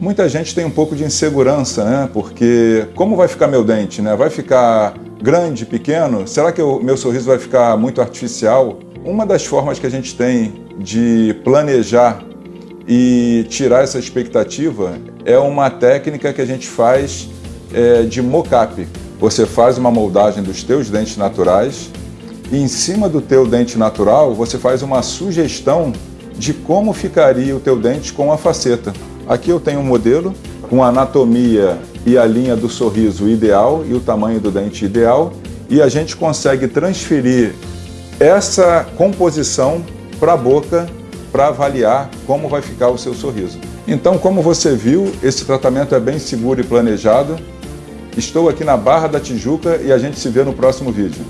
Muita gente tem um pouco de insegurança, né? Porque como vai ficar meu dente, né? Vai ficar grande, pequeno? Será que o meu sorriso vai ficar muito artificial? Uma das formas que a gente tem de planejar e tirar essa expectativa é uma técnica que a gente faz é, de mock-up. Você faz uma moldagem dos teus dentes naturais e em cima do teu dente natural você faz uma sugestão de como ficaria o teu dente com a faceta. Aqui eu tenho um modelo com a anatomia e a linha do sorriso ideal e o tamanho do dente ideal e a gente consegue transferir essa composição para a boca para avaliar como vai ficar o seu sorriso. Então, como você viu, esse tratamento é bem seguro e planejado. Estou aqui na Barra da Tijuca e a gente se vê no próximo vídeo.